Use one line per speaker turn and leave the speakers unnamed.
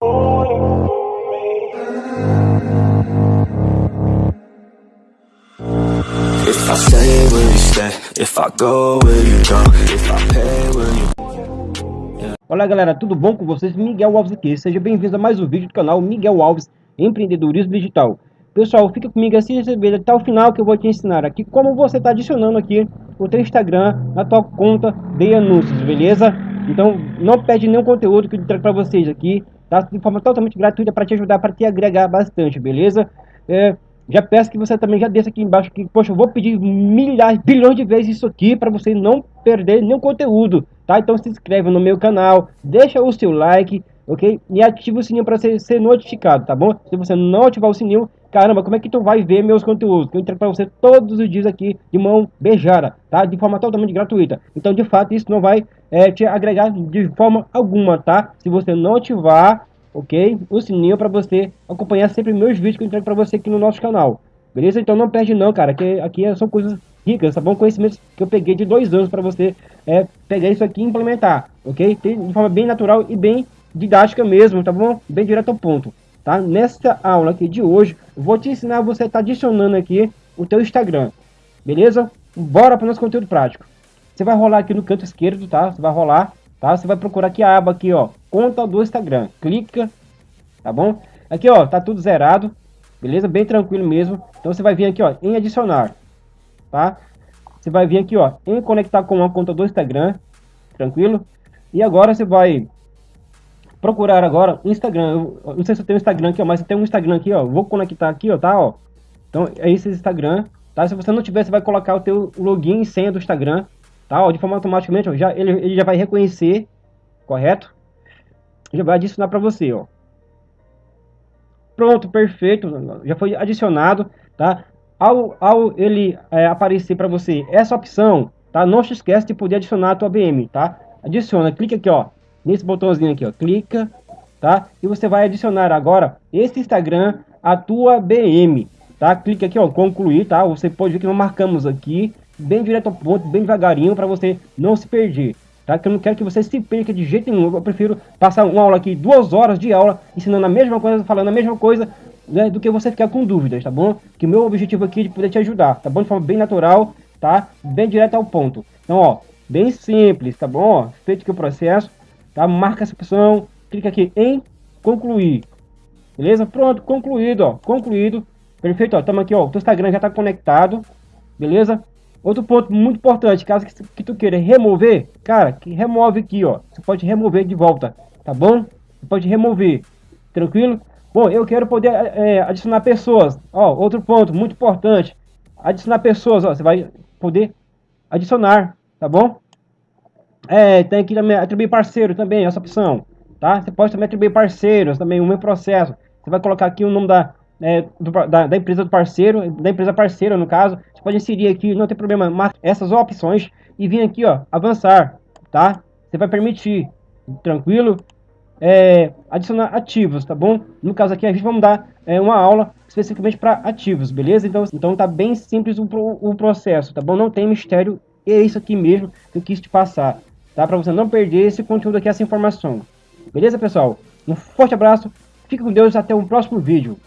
If I stay, will you stay? If I go, will you go? If I pay, will you...
Olá galera, tudo bom com vocês? Miguel Alves aqui, seja bem-vindo a mais um vídeo do canal Miguel Alves Empreendedorismo Digital. Pessoal, fica comigo assim até o final que eu vou te ensinar aqui como você está adicionando aqui o teu Instagram na tua conta de anúncios, beleza? Então não perde nenhum conteúdo que eu trago para vocês aqui, tá? De forma totalmente gratuita para te ajudar, para te agregar bastante, beleza? É, já peço que você também já desça aqui embaixo que, poxa, eu vou pedir milhares, bilhões de vezes isso aqui para você não perder nenhum conteúdo, tá? Então se inscreve no meu canal, deixa o seu like, ok? E ativa o sininho para ser, ser notificado, tá bom? Se você não ativar o sininho, caramba, como é que tu vai ver meus conteúdos? Que eu entrego para você todos os dias aqui de mão beijada, tá? De forma totalmente gratuita. Então, de fato, isso não vai é, te agregar de forma alguma, tá? Se você não ativar ok? O sininho para você acompanhar sempre meus vídeos que eu entrego para você aqui no nosso canal. Beleza? Então não perde não, cara, que aqui são coisas ricas, tá bom? Conhecimentos que eu peguei de dois anos para você é, pegar isso aqui e implementar, ok? De forma bem natural e bem didática mesmo, tá bom? Bem direto ao ponto, tá? Nesta aula aqui de hoje, vou te ensinar você estar tá adicionando aqui o teu Instagram, beleza? Bora para o nosso conteúdo prático. Você vai rolar aqui no canto esquerdo, tá? Você vai rolar tá? Você vai procurar aqui a aba aqui, ó, conta do Instagram. Clica, tá bom? Aqui, ó, tá tudo zerado, beleza? Bem tranquilo mesmo. Então você vai vir aqui, ó, em adicionar, tá? Você vai vir aqui, ó, em conectar com a conta do Instagram, tranquilo? E agora você vai procurar agora Instagram. Eu não sei se eu tenho Instagram aqui, ó, mas eu tenho um Instagram aqui, ó. Vou conectar aqui, ó, tá, ó. Então é esse Instagram, tá? Se você não tiver, você vai colocar o teu login e senha do Instagram, tá? Ó, de forma automaticamente, ó, já, ele, ele já vai reconhecer, correto? Já vai adicionar para você, ó. Pronto, perfeito, já foi adicionado, tá? Ao, ao ele é, aparecer para você essa opção, tá? Não se esquece de poder adicionar a tua BM, tá? Adiciona, clica aqui, ó, nesse botãozinho aqui, ó, clica, tá? E você vai adicionar agora esse Instagram a tua BM, tá? Clica aqui, ó, concluir, tá? Você pode ver que nós marcamos aqui, bem direto ao ponto, bem devagarinho, para você não se perder. Tá? Que eu não quero que você se perca de jeito nenhum. Eu prefiro passar uma aula aqui, duas horas de aula, ensinando a mesma coisa, falando a mesma coisa, né, do que você ficar com dúvidas, tá bom? Que o meu objetivo aqui é de poder te ajudar, tá bom? De forma bem natural, tá? Bem direto ao ponto. Então, ó, bem simples, tá bom? Ó, feito aqui o processo, tá? Marca essa opção, clica aqui em concluir. Beleza? Pronto, concluído, ó, concluído. Perfeito, ó, estamos aqui, ó, o teu Instagram já está conectado, beleza? Outro ponto muito importante, caso que, que tu queira remover, cara, que remove aqui, ó. Você pode remover de volta, tá bom? Você pode remover, tranquilo? Bom, eu quero poder é, adicionar pessoas. Ó, outro ponto muito importante, adicionar pessoas, ó. Você vai poder adicionar, tá bom? É, tem aqui também atribuir parceiro também, essa opção, tá? Você pode também atribuir parceiros, também o meu processo. Você vai colocar aqui o nome da, é, do, da, da, empresa do parceiro, da empresa parceira no caso, você pode inserir aqui, não tem problema, essas opções e vir aqui, ó, avançar, tá? Você vai permitir, tranquilo, é, adicionar ativos, tá bom? No caso aqui a gente vai dar é, uma aula especificamente para ativos, beleza? Então, então tá bem simples o, o processo, tá bom? Não tem mistério, é isso aqui mesmo que eu quis te passar, tá? Para você não perder esse conteúdo aqui, essa informação. Beleza, pessoal? Um forte abraço, fique com Deus até o próximo vídeo.